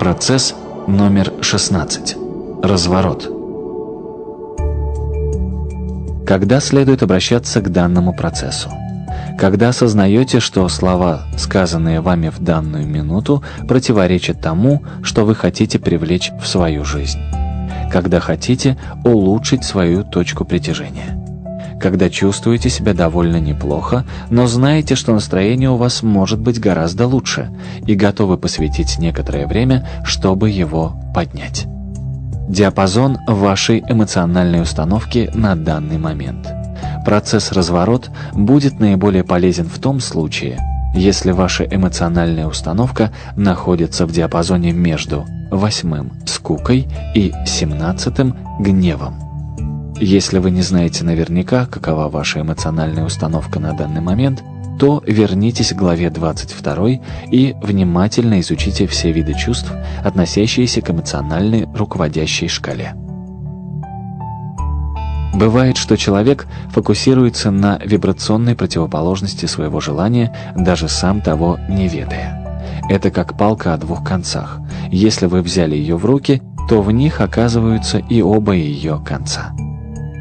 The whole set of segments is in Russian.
Процесс номер 16. Разворот. Когда следует обращаться к данному процессу? Когда осознаете, что слова, сказанные вами в данную минуту, противоречат тому, что вы хотите привлечь в свою жизнь. Когда хотите улучшить свою точку притяжения когда чувствуете себя довольно неплохо, но знаете, что настроение у вас может быть гораздо лучше, и готовы посвятить некоторое время, чтобы его поднять. Диапазон вашей эмоциональной установки на данный момент. Процесс разворот будет наиболее полезен в том случае, если ваша эмоциональная установка находится в диапазоне между восьмым – скукой и семнадцатым – гневом. Если вы не знаете наверняка, какова ваша эмоциональная установка на данный момент, то вернитесь к главе 22 и внимательно изучите все виды чувств, относящиеся к эмоциональной руководящей шкале. Бывает, что человек фокусируется на вибрационной противоположности своего желания, даже сам того не ведая. Это как палка о двух концах. Если вы взяли ее в руки, то в них оказываются и оба ее конца.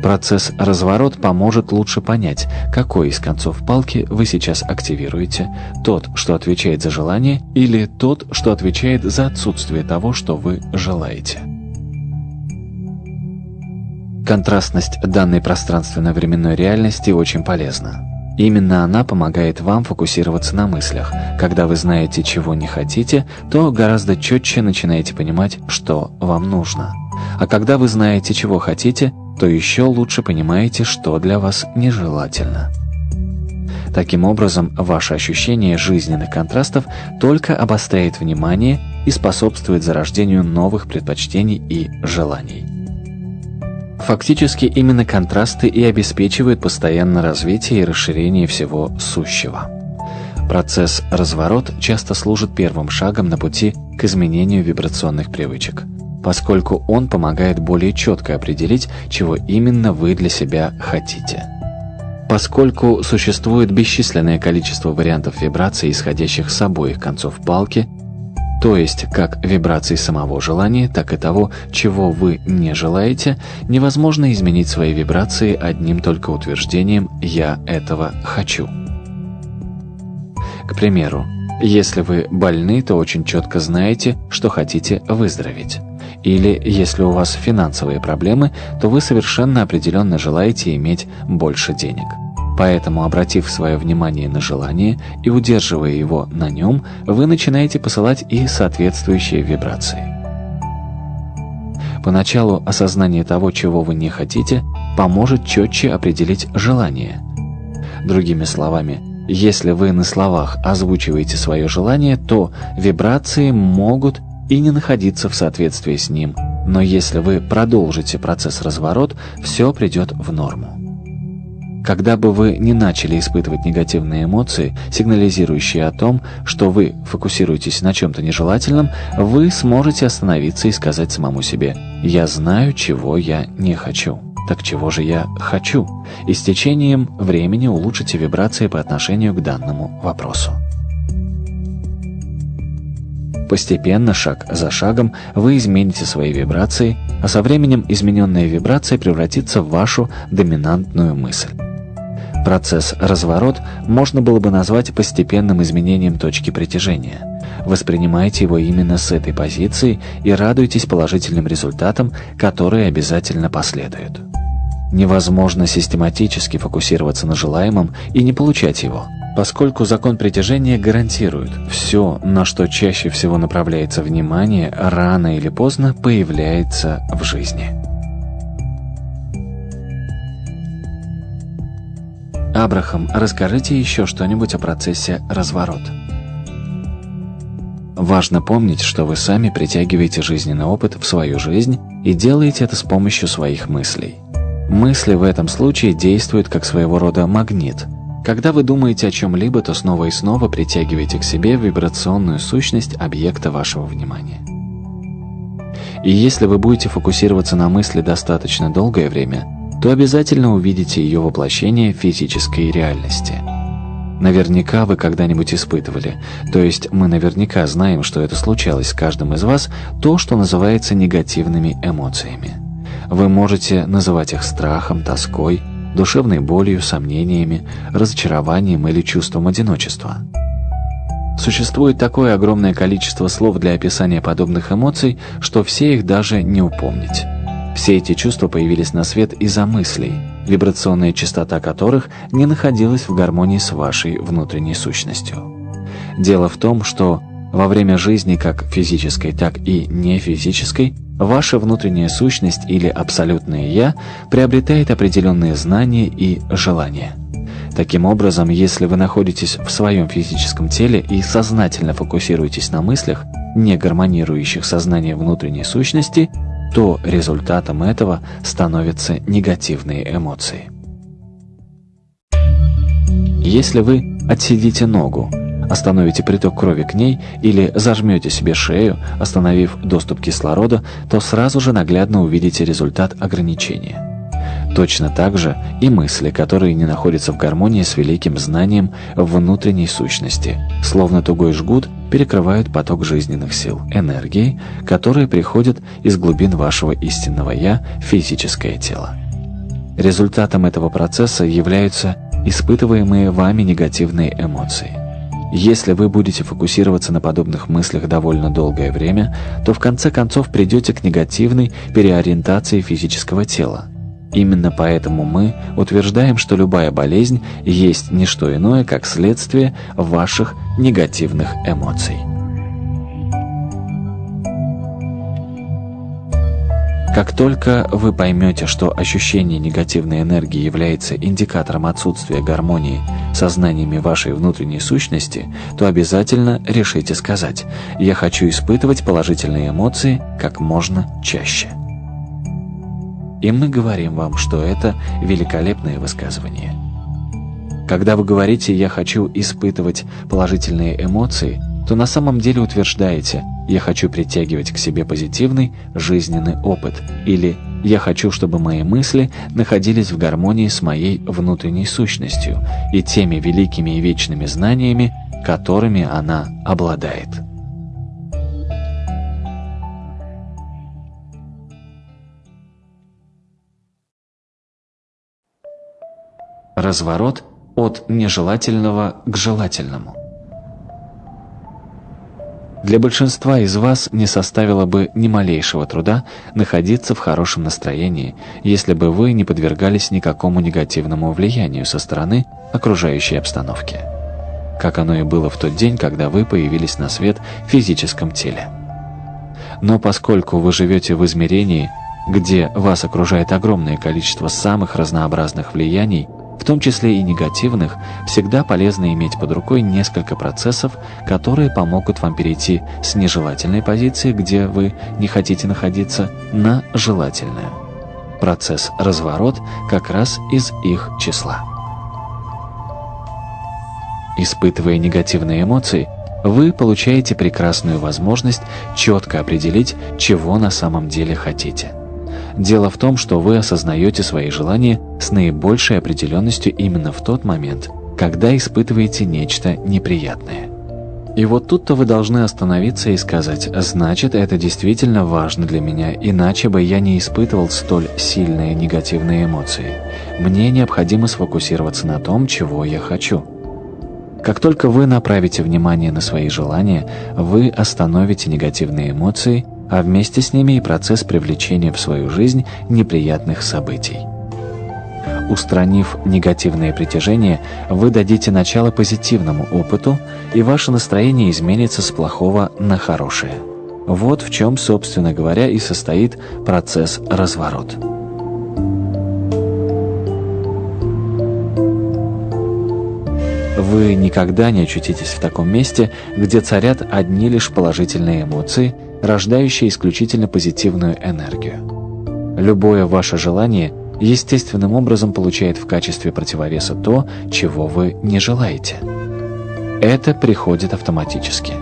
Процесс разворот поможет лучше понять, какой из концов палки вы сейчас активируете, тот, что отвечает за желание, или тот, что отвечает за отсутствие того, что вы желаете. Контрастность данной пространственно-временной реальности очень полезна. Именно она помогает вам фокусироваться на мыслях. Когда вы знаете, чего не хотите, то гораздо четче начинаете понимать, что вам нужно. А когда вы знаете, чего хотите, то еще лучше понимаете, что для вас нежелательно. Таким образом, ваше ощущение жизненных контрастов только обостряет внимание и способствует зарождению новых предпочтений и желаний. Фактически именно контрасты и обеспечивают постоянное развитие и расширение всего сущего. Процесс разворот часто служит первым шагом на пути к изменению вибрационных привычек – поскольку он помогает более четко определить, чего именно вы для себя хотите. Поскольку существует бесчисленное количество вариантов вибраций, исходящих с обоих концов палки, то есть как вибраций самого желания, так и того, чего вы не желаете, невозможно изменить свои вибрации одним только утверждением «я этого хочу». К примеру, если вы больны, то очень четко знаете, что хотите выздороветь. Или, если у вас финансовые проблемы, то вы совершенно определенно желаете иметь больше денег. Поэтому, обратив свое внимание на желание и удерживая его на нем, вы начинаете посылать и соответствующие вибрации. Поначалу осознание того, чего вы не хотите, поможет четче определить желание. Другими словами, если вы на словах озвучиваете свое желание, то вибрации могут и не находиться в соответствии с ним, но если вы продолжите процесс разворот, все придет в норму. Когда бы вы не начали испытывать негативные эмоции, сигнализирующие о том, что вы фокусируетесь на чем-то нежелательном, вы сможете остановиться и сказать самому себе «Я знаю, чего я не хочу». Так чего же я хочу? И с течением времени улучшите вибрации по отношению к данному вопросу. Постепенно, шаг за шагом, вы измените свои вибрации, а со временем измененная вибрация превратится в вашу доминантную мысль. Процесс разворот можно было бы назвать постепенным изменением точки притяжения. Воспринимайте его именно с этой позиции и радуйтесь положительным результатам, которые обязательно последуют. Невозможно систематически фокусироваться на желаемом и не получать его – поскольку закон притяжения гарантирует, все, на что чаще всего направляется внимание, рано или поздно появляется в жизни. Абрахам, расскажите еще что-нибудь о процессе разворот. Важно помнить, что вы сами притягиваете жизненный опыт в свою жизнь и делаете это с помощью своих мыслей. Мысли в этом случае действуют как своего рода магнит – когда вы думаете о чем-либо, то снова и снова притягиваете к себе вибрационную сущность объекта вашего внимания. И если вы будете фокусироваться на мысли достаточно долгое время, то обязательно увидите ее воплощение в физической реальности. Наверняка вы когда-нибудь испытывали, то есть мы наверняка знаем, что это случалось с каждым из вас, то, что называется негативными эмоциями. Вы можете называть их страхом, тоской, душевной болью, сомнениями, разочарованием или чувством одиночества. Существует такое огромное количество слов для описания подобных эмоций, что все их даже не упомнить. Все эти чувства появились на свет из-за мыслей, вибрационная частота которых не находилась в гармонии с вашей внутренней сущностью. Дело в том, что во время жизни как физической, так и нефизической ваша внутренняя сущность или абсолютное «я» приобретает определенные знания и желания. Таким образом, если вы находитесь в своем физическом теле и сознательно фокусируетесь на мыслях, не гармонирующих сознание внутренней сущности, то результатом этого становятся негативные эмоции. Если вы отсидите ногу, остановите приток крови к ней или зажмете себе шею, остановив доступ кислорода, то сразу же наглядно увидите результат ограничения. Точно так же и мысли, которые не находятся в гармонии с великим знанием внутренней сущности, словно тугой жгут, перекрывают поток жизненных сил, энергии, которые приходят из глубин вашего истинного «я» физическое тело. Результатом этого процесса являются испытываемые вами негативные эмоции. Если вы будете фокусироваться на подобных мыслях довольно долгое время, то в конце концов придете к негативной переориентации физического тела – Именно поэтому мы утверждаем, что любая болезнь есть не что иное, как следствие ваших негативных эмоций. Как только вы поймете, что ощущение негативной энергии является индикатором отсутствия гармонии со знаниями вашей внутренней сущности, то обязательно решите сказать «Я хочу испытывать положительные эмоции как можно чаще». И мы говорим вам, что это великолепное высказывание. Когда вы говорите «я хочу испытывать положительные эмоции», то на самом деле утверждаете «я хочу притягивать к себе позитивный жизненный опыт» или «я хочу, чтобы мои мысли находились в гармонии с моей внутренней сущностью и теми великими и вечными знаниями, которыми она обладает». Разворот от нежелательного к желательному. Для большинства из вас не составило бы ни малейшего труда находиться в хорошем настроении, если бы вы не подвергались никакому негативному влиянию со стороны окружающей обстановки. Как оно и было в тот день, когда вы появились на свет в физическом теле. Но поскольку вы живете в измерении, где вас окружает огромное количество самых разнообразных влияний, в том числе и негативных, всегда полезно иметь под рукой несколько процессов, которые помогут вам перейти с нежелательной позиции, где вы не хотите находиться, на желательную. Процесс «разворот» как раз из их числа. Испытывая негативные эмоции, вы получаете прекрасную возможность четко определить, чего на самом деле хотите. Дело в том, что вы осознаете свои желания с наибольшей определенностью именно в тот момент, когда испытываете нечто неприятное. И вот тут-то вы должны остановиться и сказать, значит, это действительно важно для меня, иначе бы я не испытывал столь сильные негативные эмоции. Мне необходимо сфокусироваться на том, чего я хочу. Как только вы направите внимание на свои желания, вы остановите негативные эмоции – а вместе с ними и процесс привлечения в свою жизнь неприятных событий. Устранив негативное притяжение, вы дадите начало позитивному опыту, и ваше настроение изменится с плохого на хорошее. Вот в чем, собственно говоря, и состоит процесс разворот. Вы никогда не очутитесь в таком месте, где царят одни лишь положительные эмоции – рождающая исключительно позитивную энергию. Любое ваше желание естественным образом получает в качестве противовеса то, чего вы не желаете. Это приходит автоматически.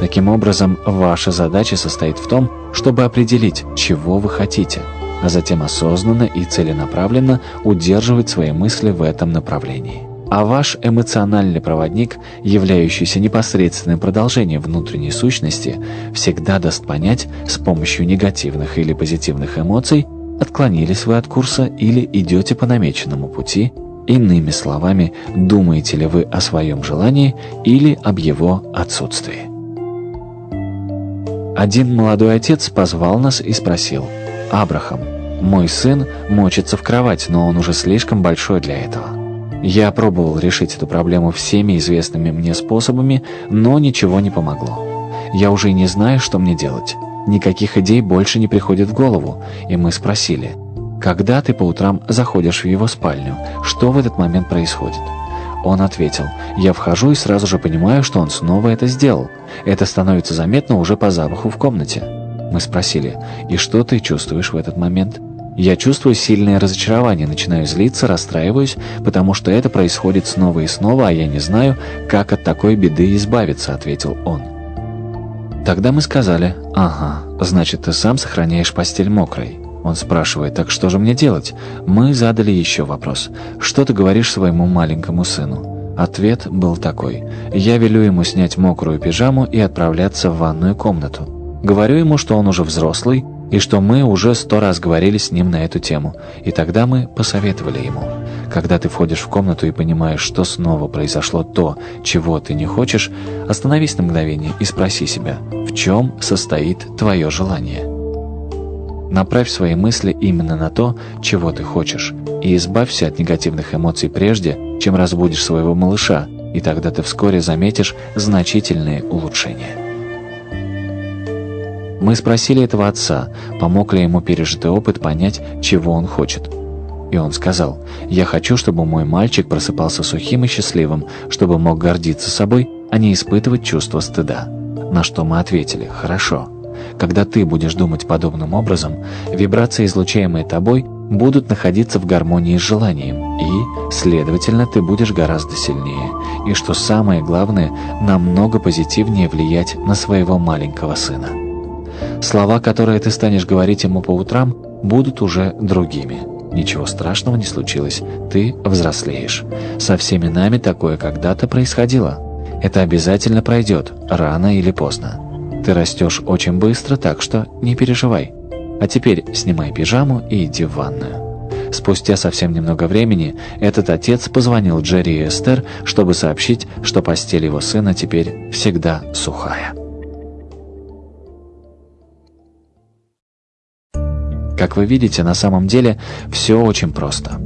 Таким образом, ваша задача состоит в том, чтобы определить, чего вы хотите, а затем осознанно и целенаправленно удерживать свои мысли в этом направлении. А ваш эмоциональный проводник, являющийся непосредственным продолжением внутренней сущности, всегда даст понять с помощью негативных или позитивных эмоций, отклонились вы от курса или идете по намеченному пути, иными словами, думаете ли вы о своем желании или об его отсутствии. Один молодой отец позвал нас и спросил, «Абрахам, мой сын мочится в кровать, но он уже слишком большой для этого». Я пробовал решить эту проблему всеми известными мне способами, но ничего не помогло. Я уже не знаю, что мне делать. Никаких идей больше не приходит в голову, и мы спросили, «Когда ты по утрам заходишь в его спальню, что в этот момент происходит?» Он ответил, «Я вхожу и сразу же понимаю, что он снова это сделал. Это становится заметно уже по запаху в комнате». Мы спросили, «И что ты чувствуешь в этот момент?» Я чувствую сильное разочарование, начинаю злиться, расстраиваюсь, потому что это происходит снова и снова, а я не знаю, как от такой беды избавиться», — ответил он. Тогда мы сказали, «Ага, значит, ты сам сохраняешь постель мокрой». Он спрашивает, «Так что же мне делать?» Мы задали еще вопрос, «Что ты говоришь своему маленькому сыну?» Ответ был такой, «Я велю ему снять мокрую пижаму и отправляться в ванную комнату. Говорю ему, что он уже взрослый, и что мы уже сто раз говорили с ним на эту тему, и тогда мы посоветовали ему. Когда ты входишь в комнату и понимаешь, что снова произошло то, чего ты не хочешь, остановись на мгновение и спроси себя, в чем состоит твое желание. Направь свои мысли именно на то, чего ты хочешь, и избавься от негативных эмоций прежде, чем разбудишь своего малыша, и тогда ты вскоре заметишь значительные улучшения. Мы спросили этого отца, помог ли ему пережитый опыт понять, чего он хочет. И он сказал, «Я хочу, чтобы мой мальчик просыпался сухим и счастливым, чтобы мог гордиться собой, а не испытывать чувство стыда». На что мы ответили, «Хорошо». Когда ты будешь думать подобным образом, вибрации, излучаемые тобой, будут находиться в гармонии с желанием, и, следовательно, ты будешь гораздо сильнее, и, что самое главное, намного позитивнее влиять на своего маленького сына. Слова, которые ты станешь говорить ему по утрам, будут уже другими. Ничего страшного не случилось, ты взрослеешь. Со всеми нами такое когда-то происходило. Это обязательно пройдет, рано или поздно. Ты растешь очень быстро, так что не переживай. А теперь снимай пижаму и иди в ванную. Спустя совсем немного времени этот отец позвонил Джерри и Эстер, чтобы сообщить, что постель его сына теперь всегда сухая. Как вы видите, на самом деле все очень просто.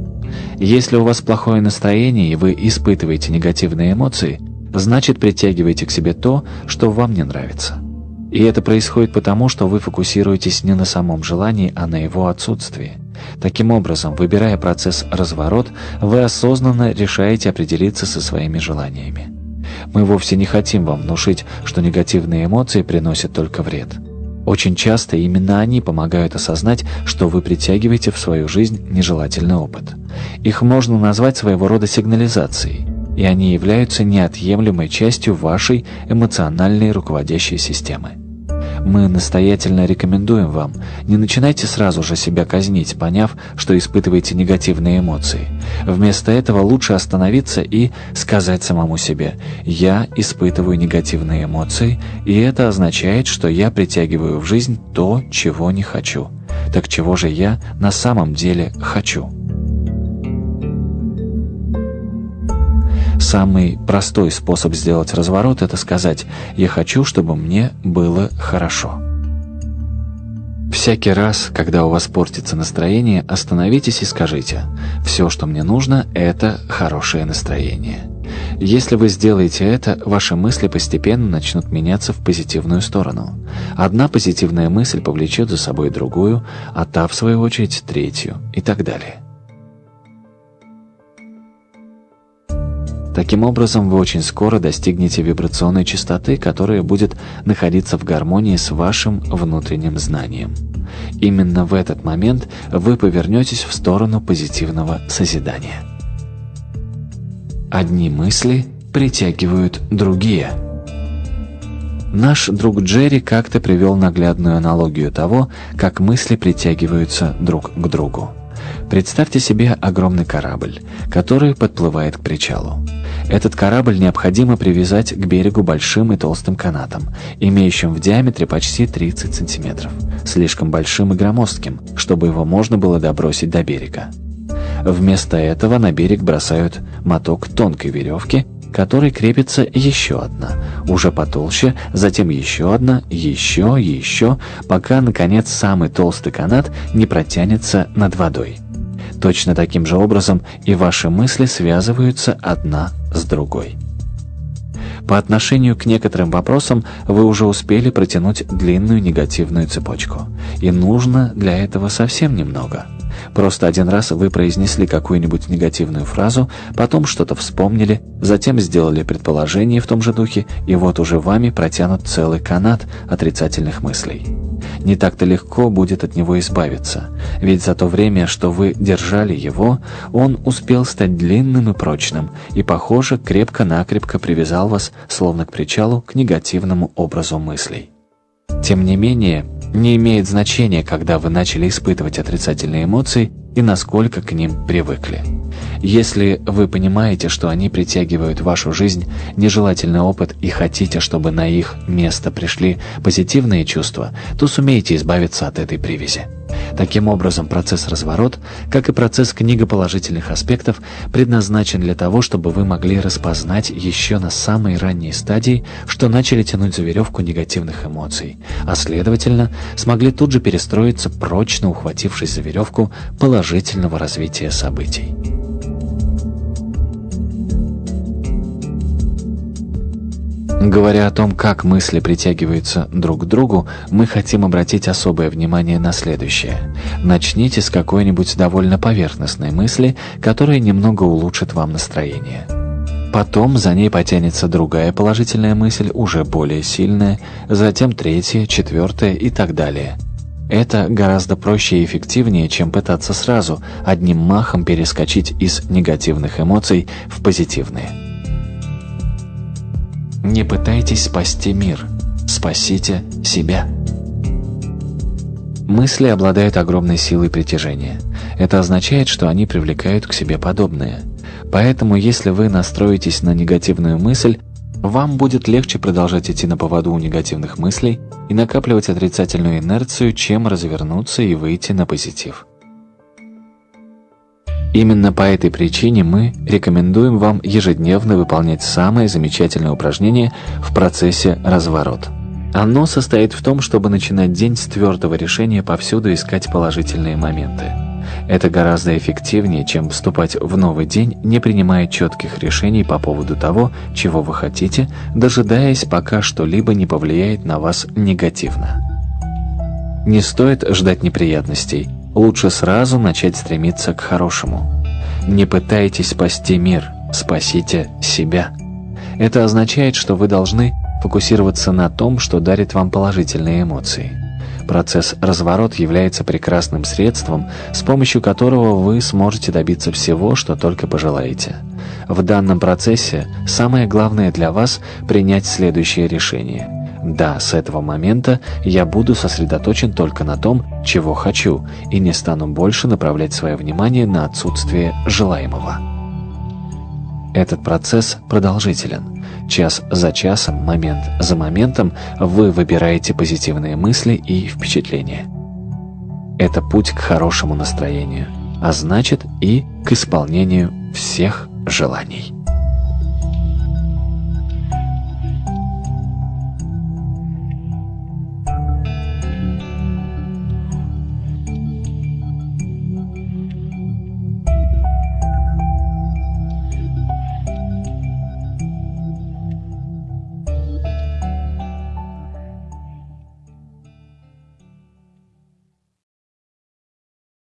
Если у вас плохое настроение и вы испытываете негативные эмоции, значит притягивайте к себе то, что вам не нравится. И это происходит потому, что вы фокусируетесь не на самом желании, а на его отсутствии. Таким образом, выбирая процесс «разворот», вы осознанно решаете определиться со своими желаниями. Мы вовсе не хотим вам внушить, что негативные эмоции приносят только вред. Очень часто именно они помогают осознать, что вы притягиваете в свою жизнь нежелательный опыт. Их можно назвать своего рода сигнализацией, и они являются неотъемлемой частью вашей эмоциональной руководящей системы. Мы настоятельно рекомендуем вам, не начинайте сразу же себя казнить, поняв, что испытываете негативные эмоции. Вместо этого лучше остановиться и сказать самому себе «Я испытываю негативные эмоции, и это означает, что я притягиваю в жизнь то, чего не хочу». Так чего же я на самом деле хочу? Самый простой способ сделать разворот – это сказать «я хочу, чтобы мне было хорошо». Всякий раз, когда у вас портится настроение, остановитесь и скажите «все, что мне нужно, это хорошее настроение». Если вы сделаете это, ваши мысли постепенно начнут меняться в позитивную сторону. Одна позитивная мысль повлечет за собой другую, а та, в свою очередь, третью и так далее. Таким образом, вы очень скоро достигнете вибрационной частоты, которая будет находиться в гармонии с вашим внутренним знанием. Именно в этот момент вы повернетесь в сторону позитивного созидания. Одни мысли притягивают другие. Наш друг Джерри как-то привел наглядную аналогию того, как мысли притягиваются друг к другу. Представьте себе огромный корабль, который подплывает к причалу. Этот корабль необходимо привязать к берегу большим и толстым канатом, имеющим в диаметре почти 30 сантиметров, слишком большим и громоздким, чтобы его можно было добросить до берега. Вместо этого на берег бросают моток тонкой веревки, которой крепится еще одна, уже потолще, затем еще одна, еще, еще, пока, наконец, самый толстый канат не протянется над водой. Точно таким же образом и ваши мысли связываются одна с другой. По отношению к некоторым вопросам вы уже успели протянуть длинную негативную цепочку. И нужно для этого совсем немного – Просто один раз вы произнесли какую-нибудь негативную фразу, потом что-то вспомнили, затем сделали предположение в том же духе, и вот уже вами протянут целый канат отрицательных мыслей. Не так-то легко будет от него избавиться, ведь за то время, что вы держали его, он успел стать длинным и прочным, и, похоже, крепко-накрепко привязал вас, словно к причалу, к негативному образу мыслей. Тем не менее, не имеет значения, когда вы начали испытывать отрицательные эмоции и насколько к ним привыкли. Если вы понимаете, что они притягивают в вашу жизнь нежелательный опыт и хотите, чтобы на их место пришли позитивные чувства, то сумеете избавиться от этой привязи. Таким образом, процесс разворот, как и процесс книга положительных аспектов, предназначен для того, чтобы вы могли распознать еще на самой ранней стадии, что начали тянуть за веревку негативных эмоций, а следовательно, смогли тут же перестроиться, прочно ухватившись за веревку положительного развития событий. Говоря о том, как мысли притягиваются друг к другу, мы хотим обратить особое внимание на следующее. Начните с какой-нибудь довольно поверхностной мысли, которая немного улучшит вам настроение. Потом за ней потянется другая положительная мысль, уже более сильная, затем третья, четвертая и так далее. Это гораздо проще и эффективнее, чем пытаться сразу одним махом перескочить из негативных эмоций в позитивные. Не пытайтесь спасти мир, спасите себя. Мысли обладают огромной силой притяжения. Это означает, что они привлекают к себе подобное. Поэтому, если вы настроитесь на негативную мысль, вам будет легче продолжать идти на поводу у негативных мыслей и накапливать отрицательную инерцию, чем развернуться и выйти на позитив. Именно по этой причине мы рекомендуем вам ежедневно выполнять самое замечательное упражнение в процессе разворот. Оно состоит в том, чтобы начинать день с твердого решения повсюду искать положительные моменты. Это гораздо эффективнее, чем вступать в новый день, не принимая четких решений по поводу того, чего вы хотите, дожидаясь, пока что-либо не повлияет на вас негативно. Не стоит ждать неприятностей – лучше сразу начать стремиться к хорошему. Не пытайтесь спасти мир, спасите себя. Это означает, что вы должны фокусироваться на том, что дарит вам положительные эмоции. Процесс разворот является прекрасным средством, с помощью которого вы сможете добиться всего, что только пожелаете. В данном процессе самое главное для вас – принять следующее решение – да, с этого момента я буду сосредоточен только на том, чего хочу, и не стану больше направлять свое внимание на отсутствие желаемого. Этот процесс продолжителен. Час за часом, момент за моментом вы выбираете позитивные мысли и впечатления. Это путь к хорошему настроению, а значит и к исполнению всех желаний.